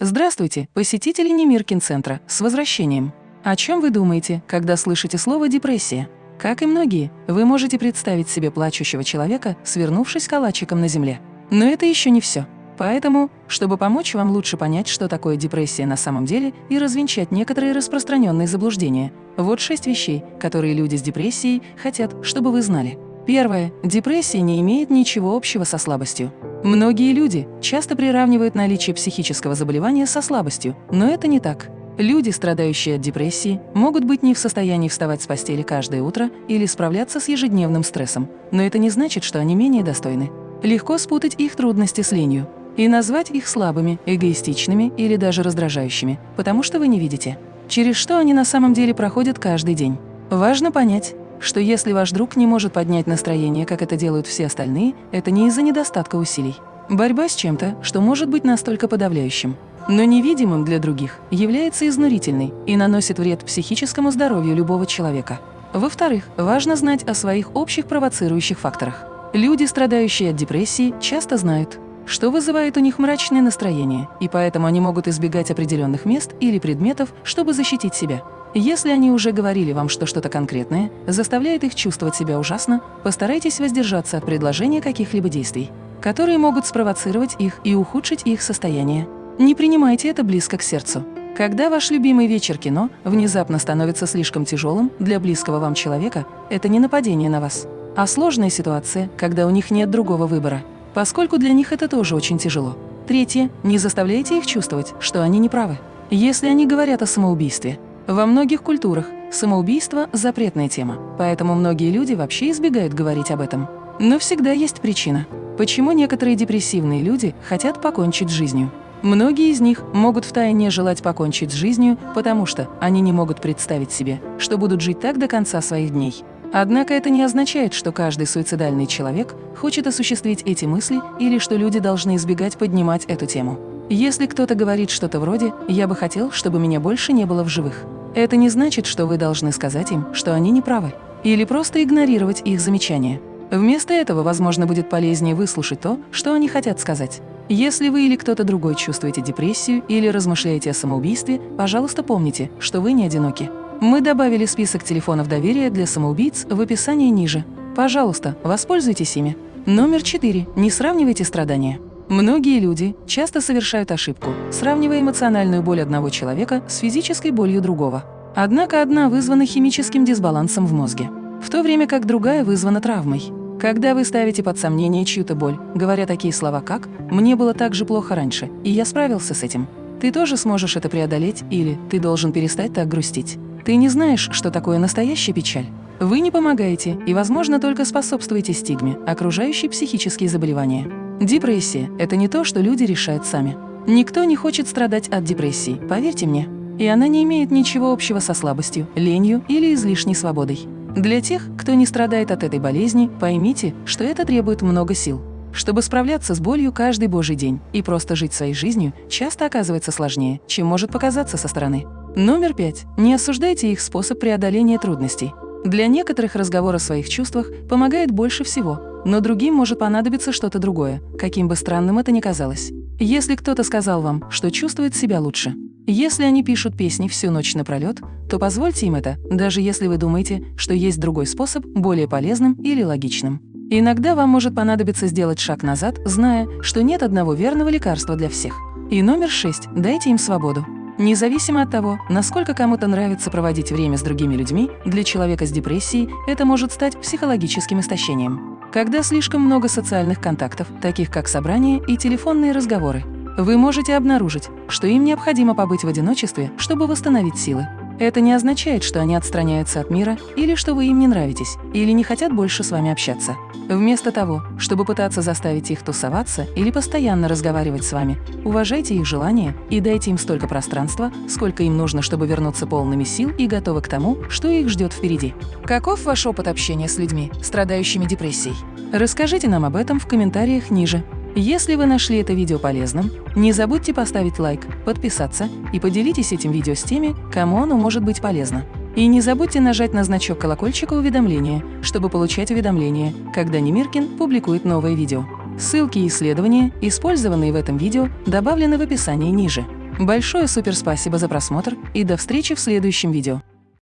Здравствуйте, посетители Немиркин-центра, с возвращением! О чем вы думаете, когда слышите слово «депрессия»? Как и многие, вы можете представить себе плачущего человека, свернувшись калачиком на земле. Но это еще не все. Поэтому, чтобы помочь вам лучше понять, что такое депрессия на самом деле и развенчать некоторые распространенные заблуждения, вот шесть вещей, которые люди с депрессией хотят, чтобы вы знали. Первое. Депрессия не имеет ничего общего со слабостью. Многие люди часто приравнивают наличие психического заболевания со слабостью, но это не так. Люди, страдающие от депрессии, могут быть не в состоянии вставать с постели каждое утро или справляться с ежедневным стрессом, но это не значит, что они менее достойны. Легко спутать их трудности с ленью и назвать их слабыми, эгоистичными или даже раздражающими, потому что вы не видите, через что они на самом деле проходят каждый день. Важно понять, что если ваш друг не может поднять настроение, как это делают все остальные, это не из-за недостатка усилий. Борьба с чем-то, что может быть настолько подавляющим, но невидимым для других, является изнурительной и наносит вред психическому здоровью любого человека. Во-вторых, важно знать о своих общих провоцирующих факторах. Люди, страдающие от депрессии, часто знают, что вызывает у них мрачное настроение, и поэтому они могут избегать определенных мест или предметов, чтобы защитить себя. Если они уже говорили вам, что что-то конкретное заставляет их чувствовать себя ужасно, постарайтесь воздержаться от предложения каких-либо действий, которые могут спровоцировать их и ухудшить их состояние. Не принимайте это близко к сердцу. Когда ваш любимый вечер кино внезапно становится слишком тяжелым для близкого вам человека, это не нападение на вас, а сложная ситуация, когда у них нет другого выбора, поскольку для них это тоже очень тяжело. Третье. Не заставляйте их чувствовать, что они неправы. Если они говорят о самоубийстве, во многих культурах самоубийство – запретная тема, поэтому многие люди вообще избегают говорить об этом. Но всегда есть причина, почему некоторые депрессивные люди хотят покончить с жизнью. Многие из них могут втайне желать покончить с жизнью, потому что они не могут представить себе, что будут жить так до конца своих дней. Однако это не означает, что каждый суицидальный человек хочет осуществить эти мысли или что люди должны избегать поднимать эту тему. Если кто-то говорит что-то вроде «я бы хотел, чтобы меня больше не было в живых», это не значит, что вы должны сказать им, что они не правы, или просто игнорировать их замечания. Вместо этого, возможно, будет полезнее выслушать то, что они хотят сказать. Если вы или кто-то другой чувствуете депрессию или размышляете о самоубийстве, пожалуйста, помните, что вы не одиноки. Мы добавили список телефонов доверия для самоубийц в описании ниже. Пожалуйста, воспользуйтесь ими. Номер 4. Не сравнивайте страдания. Многие люди часто совершают ошибку, сравнивая эмоциональную боль одного человека с физической болью другого. Однако одна вызвана химическим дисбалансом в мозге, в то время как другая вызвана травмой. Когда вы ставите под сомнение чью-то боль, говоря такие слова как «мне было так же плохо раньше, и я справился с этим», ты тоже сможешь это преодолеть или «ты должен перестать так грустить». Ты не знаешь, что такое настоящая печаль. Вы не помогаете и, возможно, только способствуете стигме, окружающей психические заболевания. Депрессия – это не то, что люди решают сами. Никто не хочет страдать от депрессии, поверьте мне. И она не имеет ничего общего со слабостью, ленью или излишней свободой. Для тех, кто не страдает от этой болезни, поймите, что это требует много сил. Чтобы справляться с болью каждый божий день и просто жить своей жизнью, часто оказывается сложнее, чем может показаться со стороны. Номер пять. Не осуждайте их способ преодоления трудностей. Для некоторых разговор о своих чувствах помогает больше всего, но другим может понадобиться что-то другое, каким бы странным это ни казалось. Если кто-то сказал вам, что чувствует себя лучше, если они пишут песни всю ночь напролет, то позвольте им это, даже если вы думаете, что есть другой способ, более полезным или логичным. Иногда вам может понадобиться сделать шаг назад, зная, что нет одного верного лекарства для всех. И номер шесть – дайте им свободу. Независимо от того, насколько кому-то нравится проводить время с другими людьми, для человека с депрессией это может стать психологическим истощением. Когда слишком много социальных контактов, таких как собрания и телефонные разговоры, вы можете обнаружить, что им необходимо побыть в одиночестве, чтобы восстановить силы. Это не означает, что они отстраняются от мира или что вы им не нравитесь, или не хотят больше с вами общаться. Вместо того, чтобы пытаться заставить их тусоваться или постоянно разговаривать с вами, уважайте их желания и дайте им столько пространства, сколько им нужно, чтобы вернуться полными сил и готовы к тому, что их ждет впереди. Каков ваш опыт общения с людьми, страдающими депрессией? Расскажите нам об этом в комментариях ниже. Если вы нашли это видео полезным, не забудьте поставить лайк, подписаться и поделитесь этим видео с теми, кому оно может быть полезно. И не забудьте нажать на значок колокольчика уведомления, чтобы получать уведомления, когда Немиркин публикует новое видео. Ссылки и исследования, использованные в этом видео, добавлены в описании ниже. Большое суперспасибо за просмотр и до встречи в следующем видео.